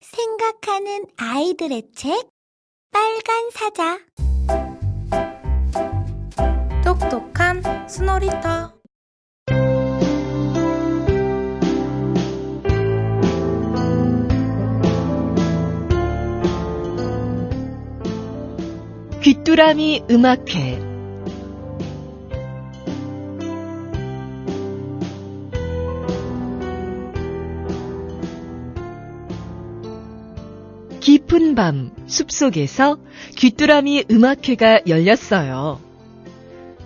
생각하는 아이들의 책 빨간 사자. 똑똑한 스노리터. 귀뚜라미 음악회 깊은 밤 숲속에서 귀뚜라미 음악회가 열렸어요.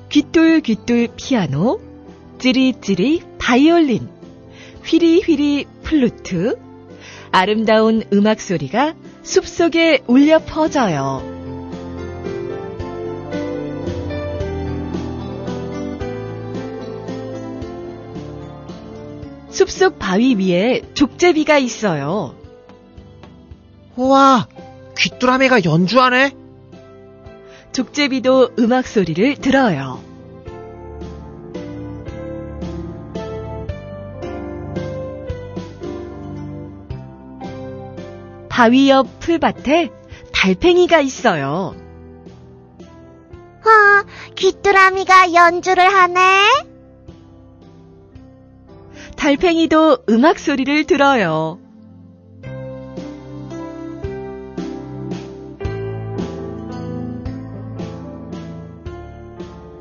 귀뚤귀뚤 피아노, 찌리찌리 바이올린, 휘리휘리 플루트, 아름다운 음악 소리가 숲속에 울려 퍼져요. 숲속 바위 위에 족제비가 있어요. 우와, 귀뚜라미가 연주하네? 족제비도 음악 소리를 들어요. 바위 옆 풀밭에 달팽이가 있어요. 와, 귀뚜라미가 연주를 하네. 달팽이도 음악 소리를 들어요.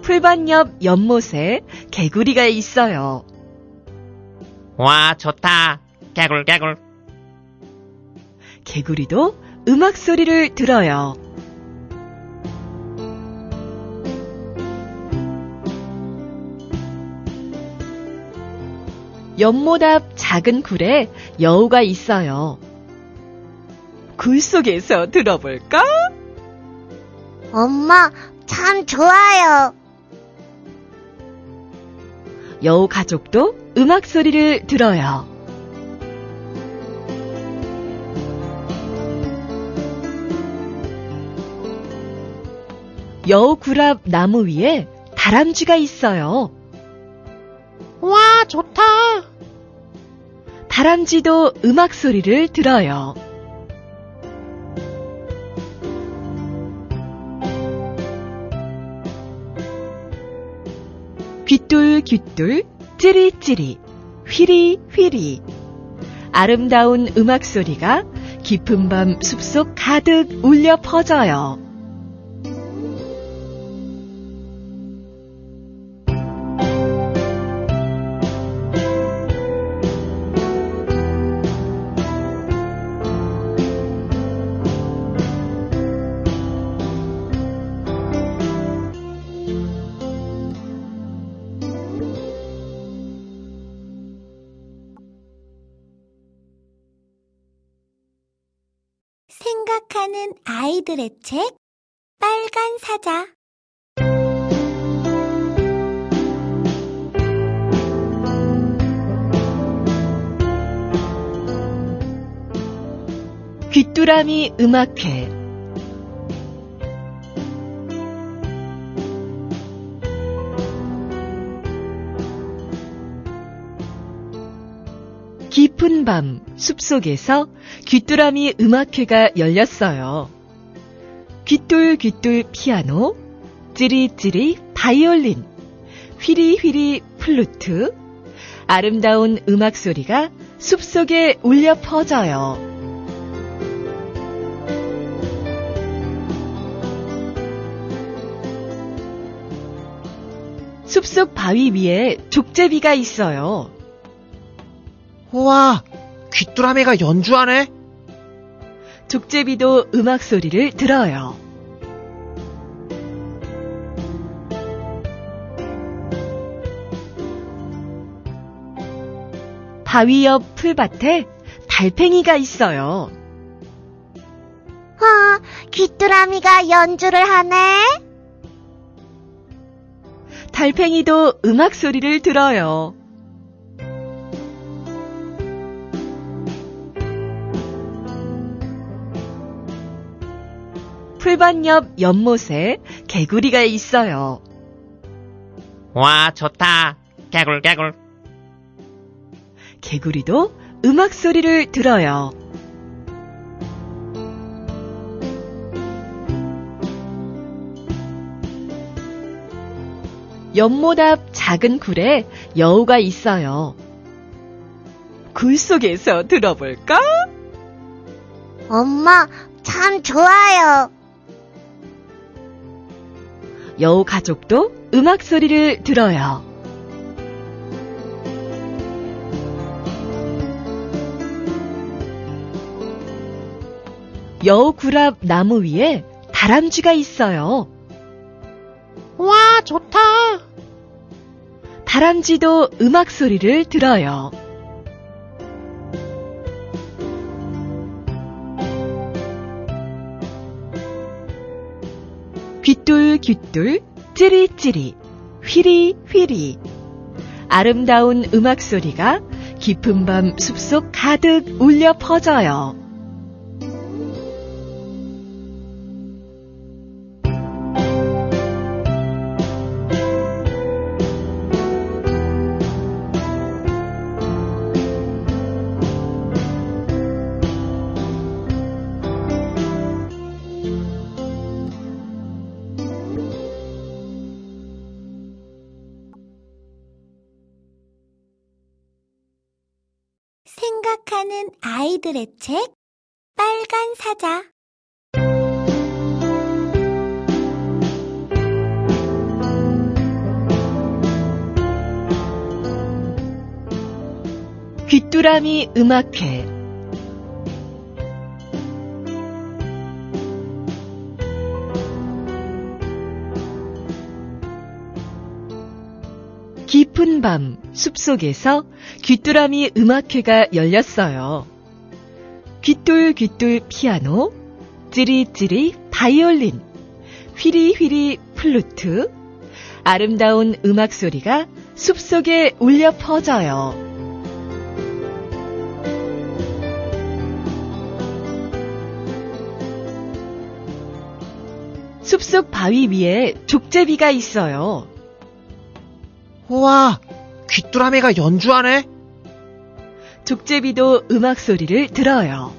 풀밭 옆 연못에 개구리가 있어요. 와, 좋다. 개굴, 개굴. 개구리도 음악 소리를 들어요. 연못 앞 작은 굴에 여우가 있어요. 굴 속에서 들어볼까? 엄마, 참 좋아요. 여우 가족도 음악 소리를 들어요. 여우 굴앞 나무 위에 다람쥐가 있어요. 와, 좋다. 다람쥐도 음악 소리를 들어요. 귀뚤귀뚤 찌리찌리 휘리휘리 아름다운 음악 소리가 깊은 밤 숲속 가득 울려 퍼져요. 생각하는 아이들의 책 빨간 사자. 귀뚜라미 음악회. 깊은 밤 숲속에서 귀뚜라미 음악회가 열렸어요. 귀뚤귀뚤 피아노, 찌리찌리 바이올린, 휘리휘리 플루트, 아름다운 음악 소리가 숲속에 울려 퍼져요. 숲속 바위 위에 족제비가 있어요. 우와, 귀뚜라미가 연주하네? 족제비도 음악 소리를 들어요. 바위 옆 풀밭에 달팽이가 있어요. 와, 귀뚜라미가 연주를 하네. 달팽이도 음악 소리를 들어요. 골반 옆 연못에 개구리가 있어요. 와, 좋다. 개굴, 개굴. 개구리도 음악 소리를 들어요. 연못 앞 작은 굴에 여우가 있어요. 굴 속에서 들어볼까? 엄마, 참 좋아요. 여우 가족도 음악 소리를 들어요. 여우 굴앞 나무 위에 다람쥐가 있어요. 와, 좋다. 다람쥐도 음악 소리를 들어요. 귀뚤귀뚤 찌리찌리 휘리휘리 아름다운 음악 소리가 깊은 밤 숲속 가득 울려 퍼져요. 생각하는 아이들의 책 빨간 사자. 귀뚜라미 음악회. 깊은 밤 숲속에서 귀뚜라미 음악회가 열렸어요. 귀뚤귀뚤 피아노, 찌리찌리 바이올린, 휘리휘리 플루트, 아름다운 음악 소리가 숲속에 울려 퍼져요. 숲속 바위 위에 족제비가 있어요. 와, 귀뚜라미가 연주하네. 족제비도 음악 소리를 들어요.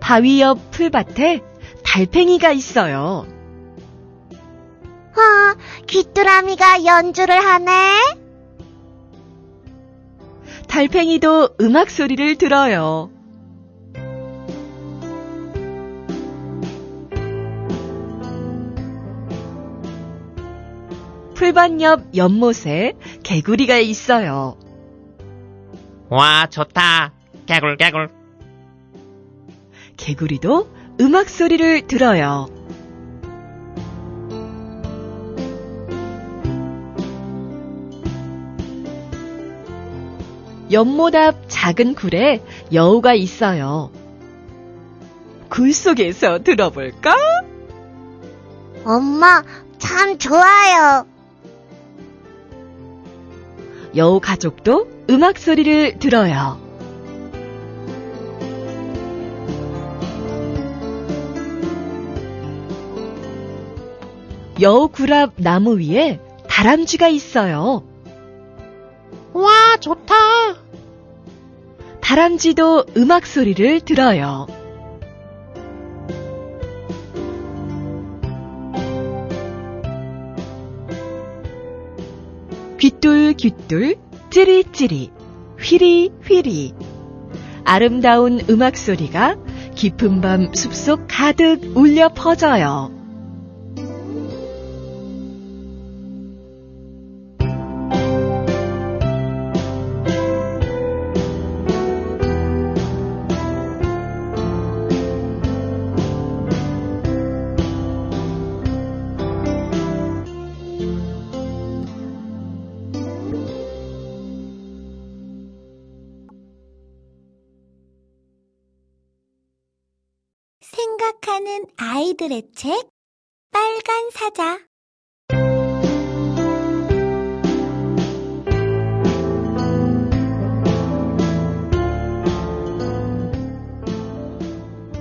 바위 옆 풀밭에 달팽이가 있어요. 와, 귀뚜라미가 연주를 하네. 달팽이도 음악 소리를 들어요. 풀밭 옆 연못에 개구리가 있어요. 와, 좋다. 개굴, 개굴. 개구리도 음악 소리를 들어요. 연못 앞 작은 굴에 여우가 있어요. 굴 속에서 들어볼까? 엄마, 참 좋아요. 여우 가족도 음악 소리를 들어요. 여우 굴앞 나무 위에 다람쥐가 있어요. 와, 좋다. 다람쥐도 음악 소리를 들어요. 귀뚤귀뚤 찌리찌리 휘리휘리 아름다운 음악 소리가 깊은 밤 숲속 가득 울려 퍼져요. 생각하는 아이들의 책 빨간 사자.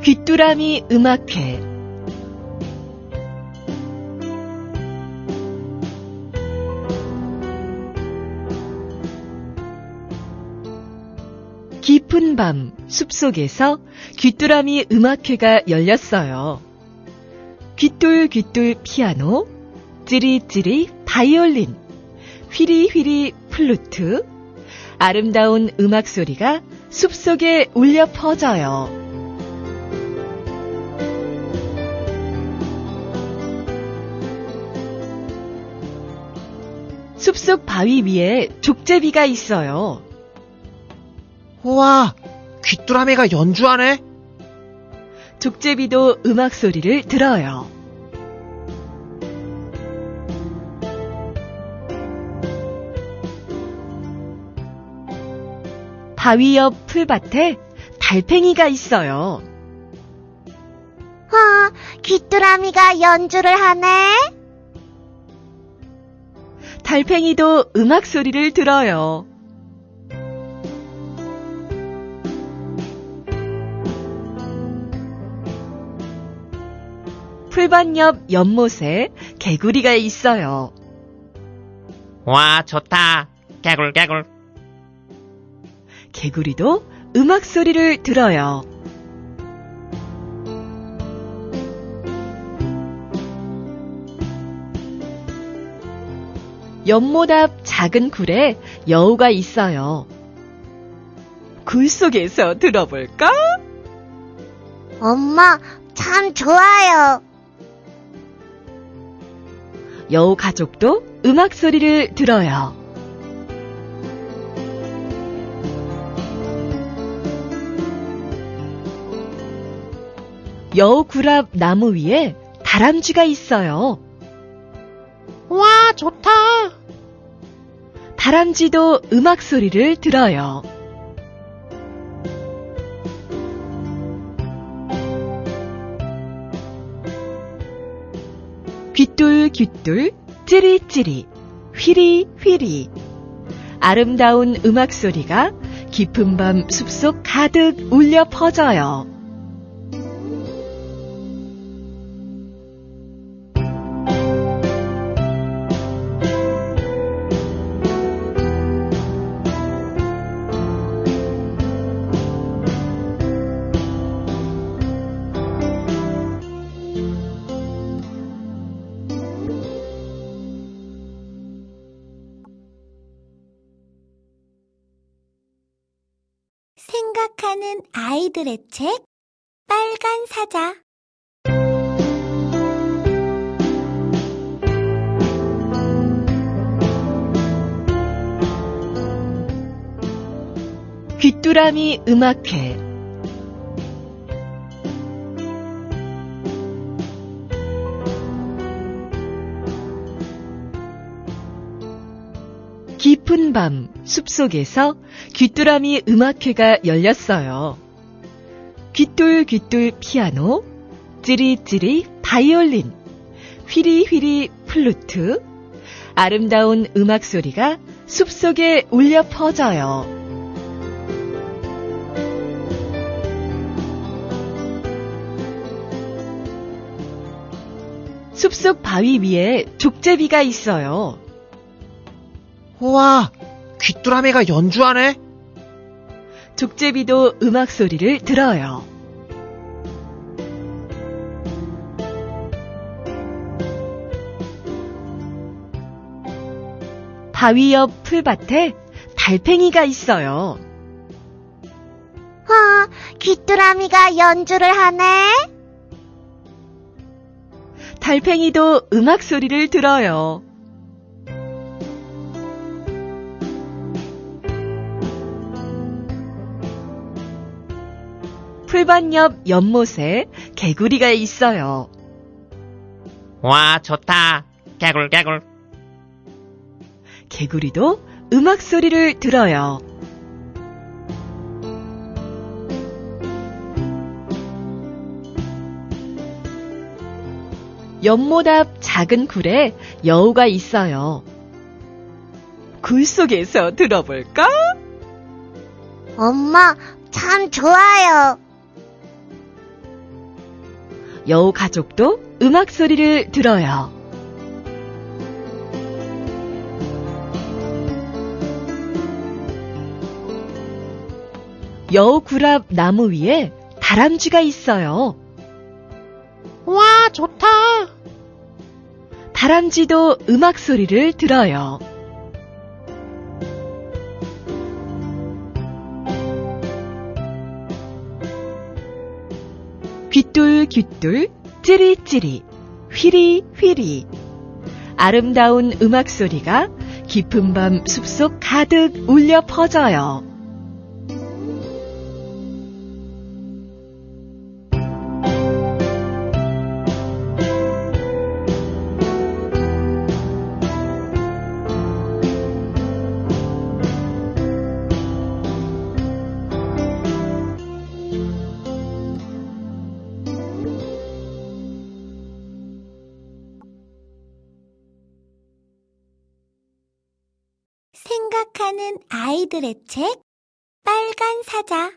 귀뚜라미 음악회 깊은 밤 숲속에서 귀뚜라미 음악회가 열렸어요. 귀뚤귀뚤 피아노, 찌리찌리 바이올린, 휘리휘리 플루트, 아름다운 음악 소리가 숲속에 울려 퍼져요. 숲속 바위 위에 족제비가 있어요. 우와, 귀뚜라미가 연주하네? 족제비도 음악 소리를 들어요. 바위 옆 풀밭에 달팽이가 있어요. 와, 귀뚜라미가 연주를 하네. 달팽이도 음악 소리를 들어요. 풀밭 옆 연못에 개구리가 있어요. 와, 좋다. 개굴, 개굴. 개구리도 음악 소리를 들어요. 연못 앞 작은 굴에 여우가 있어요. 굴 속에서 들어볼까? 엄마, 참 좋아요. 여우 가족도 음악 소리를 들어요. 여우 굴앞 나무 위에 다람쥐가 있어요. 와, 좋다. 다람쥐도 음악 소리를 들어요. 귀뚤귀뚤 찌리찌리 휘리휘리 아름다운 음악 소리가 깊은 밤 숲속 가득 울려 퍼져요. 생각하는 아이들의 책 빨간 사자. 귀뚜라미 음악회 깊은 밤 숲속에서 귀뚜라미 음악회가 열렸어요. 귀뚤귀뚤 피아노, 찌리찌리 바이올린, 휘리휘리 플루트, 아름다운 음악 소리가 숲속에 울려 퍼져요. 숲속 바위 위에 족제비가 있어요. 우와, 귀뚜라미가 연주하네? 족제비도 음악 소리를 들어요. 바위 옆 풀밭에 달팽이가 있어요. 와, 귀뚜라미가 연주를 하네. 달팽이도 음악 소리를 들어요. 풀밭 옆 연못에 개구리가 있어요. 와, 좋다. 개굴, 개굴. 개구리도 음악 소리를 들어요. 연못 앞 작은 굴에 여우가 있어요. 굴 속에서 들어볼까? 엄마, 참 좋아요. 여우 가족도 음악 소리를 들어요. 여우 구랍 나무 위에 다람쥐가 있어요. 와, 좋다. 다람쥐도 음악 소리를 들어요. 귀뚤귀뚤 찌릿찌릿 휘리휘리 아름다운 음악 소리가 깊은 밤 숲속 가득 울려 퍼져요. 아이들의 책 빨간 사자